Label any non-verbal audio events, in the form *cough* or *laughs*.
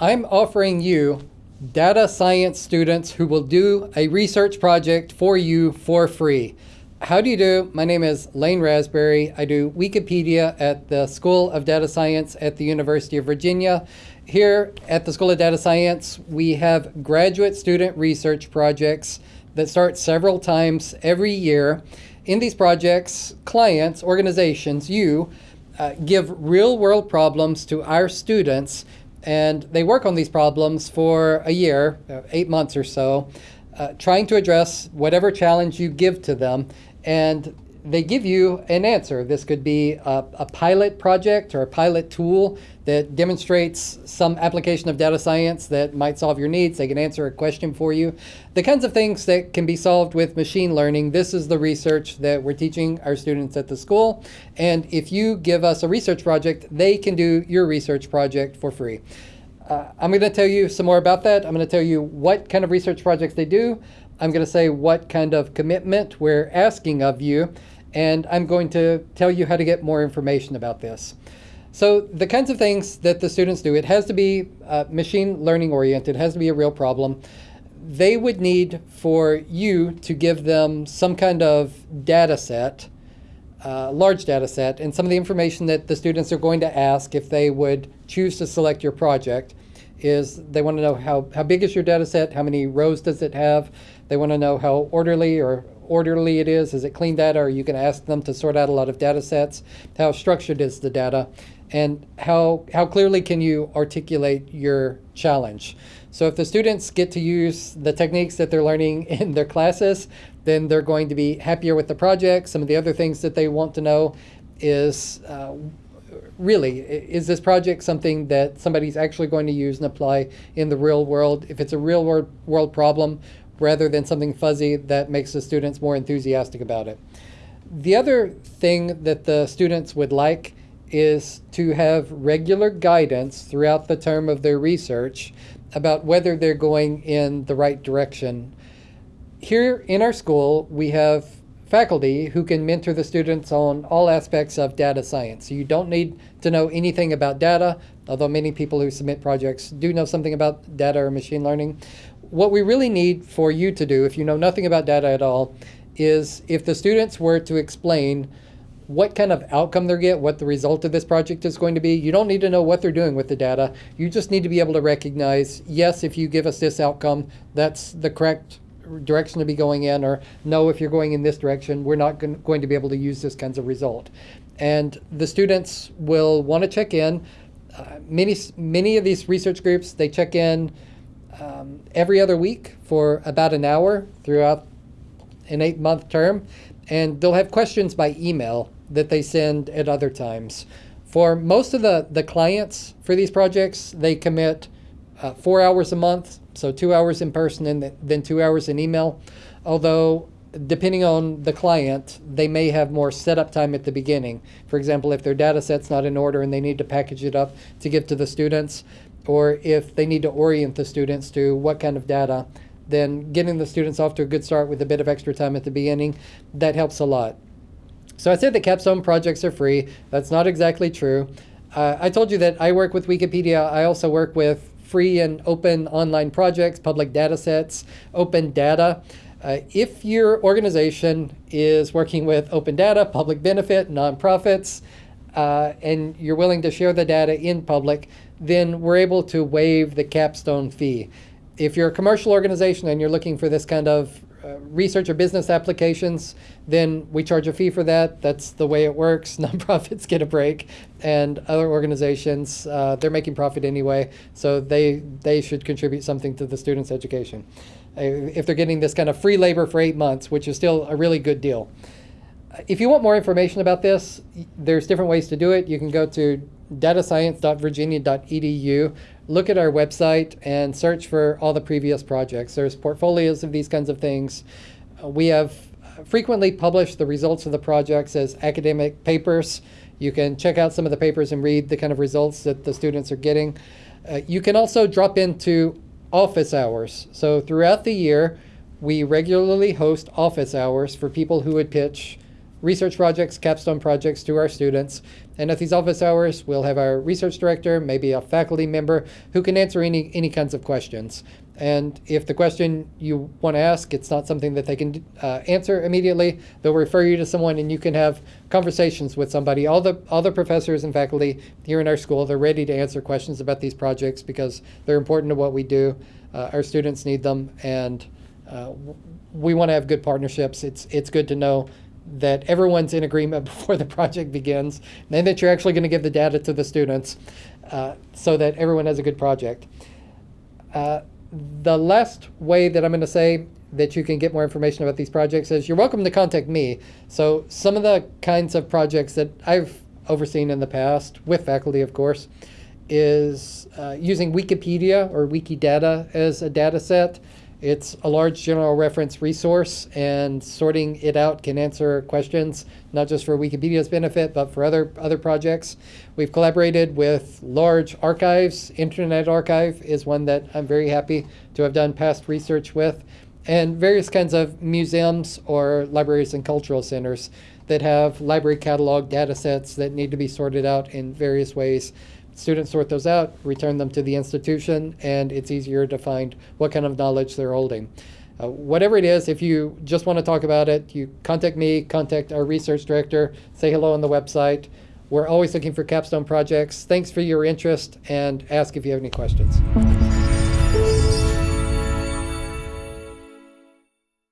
I'm offering you data science students who will do a research project for you for free. How do you do? My name is Lane Rasberry. I do Wikipedia at the School of Data Science at the University of Virginia. Here at the School of Data Science, we have graduate student research projects that start several times every year. In these projects, clients, organizations, you, uh, give real world problems to our students and they work on these problems for a year, uh, eight months or so, uh, trying to address whatever challenge you give to them. And they give you an answer. This could be a, a, pilot project or a pilot tool that demonstrates some application of data science that might solve your needs. They can answer a question for you. The kinds of things that can be solved with machine learning, this is the research that we're teaching our students at the school. And if you give us a research project, they can do your research project for free. Uh, I'm going to tell you some more about that. I'm going to tell you what kind of research projects they do. I'm going to say what kind of commitment we're asking of you, and I'm going to tell you how to get more information about this. So the kinds of things that the students do, it has to be uh, machine learning oriented, it has to be a real problem. They would need for you to give them some kind of data set, uh, large data set, and some of the information that the students are going to ask if they would choose to select your project is they want to know how, how big is your data set, how many rows does it have, they want to know how orderly or orderly it is, is it clean data, or you can ask them to sort out a lot of data sets, how structured is the data, and how, how clearly can you articulate your challenge. So if the students get to use the techniques that they're learning *laughs* in their classes, then they're going to be happier with the project. Some of the other things that they want to know is uh, really, is this project something that somebody's actually going to use and apply in the real world? If it's a real world, world problem, rather than something fuzzy that makes the students more enthusiastic about it. The other thing that the students would like is to have regular guidance throughout the term of their research about whether they're going in the right direction. Here in our school, we have faculty who can mentor the students on all aspects of data science. So you don't need to know anything about data, although many people who submit projects do know something about data or machine learning. What we really need for you to do, if you know nothing about data at all, is if the students were to explain what kind of outcome they get, what the result of this project is going to be. You don't need to know what they're doing with the data. You just need to be able to recognize, yes, if you give us this outcome, that's the correct direction to be going in, or no, if you're going in this direction, we're not going to be able to use this kinds of result. And the students will want to check in. Uh, many, many of these research groups, they check in um, every other week for about an hour throughout an eight month term. And they'll have questions by email that they send at other times. For most of the, the clients for these projects, they commit uh, four hours a month, so two hours in person and then two hours in email. Although, depending on the client, they may have more setup time at the beginning. For example, if their data set's not in order and they need to package it up to give to the students, or if they need to orient the students to what kind of data, then getting the students off to a good start with a bit of extra time at the beginning, that helps a lot. So I said that capstone projects are free. That's not exactly true. Uh, I told you that I work with Wikipedia. I also work with free and open online projects, public data sets, open data. Uh, if your organization is working with open data, public benefit, nonprofits, uh, and you're willing to share the data in public, then we're able to waive the capstone fee. If you're a commercial organization and you're looking for this kind of uh, research or business applications, then we charge a fee for that. That's the way it works. *laughs* Nonprofits get a break, and other organizations, uh, they're making profit anyway, so they, they should contribute something to the students' education. Uh, if they're getting this kind of free labor for eight months, which is still a really good deal. If you want more information about this, there's different ways to do it. You can go to datascience.virginia.edu look at our website and search for all the previous projects. There's portfolios of these kinds of things. Uh, we have frequently published the results of the projects as academic papers. You can check out some of the papers and read the kind of results that the students are getting. Uh, you can also drop into office hours. So throughout the year, we regularly host office hours for people who would pitch research projects, capstone projects to our students. And at these office hours, we'll have our research director, maybe a faculty member, who can answer any, any kinds of questions. And if the question you want to ask, it's not something that they can uh, answer immediately, they'll refer you to someone and you can have conversations with somebody. All the, all the professors and faculty here in our school, they're ready to answer questions about these projects because they're important to what we do. Uh, our students need them and uh, we want to have good partnerships. It's, it's good to know that everyone's in agreement *laughs* before the project begins and that you're actually going to give the data to the students uh, so that everyone has a good project. Uh, the last way that I'm going to say that you can get more information about these projects is you're welcome to contact me. So some of the kinds of projects that I've overseen in the past, with faculty of course, is uh, using Wikipedia or Wikidata as a data set. It's a large general reference resource, and sorting it out can answer questions not just for Wikipedia's benefit, but for other other projects. We've collaborated with large archives. Internet Archive is one that I'm very happy to have done past research with, and various kinds of museums or libraries and cultural centers that have library catalog data sets that need to be sorted out in various ways students sort those out, return them to the institution, and it's easier to find what kind of knowledge they're holding. Uh, whatever it is, if you just want to talk about it, you contact me, contact our research director, say hello on the website. We're always looking for capstone projects. Thanks for your interest and ask if you have any questions.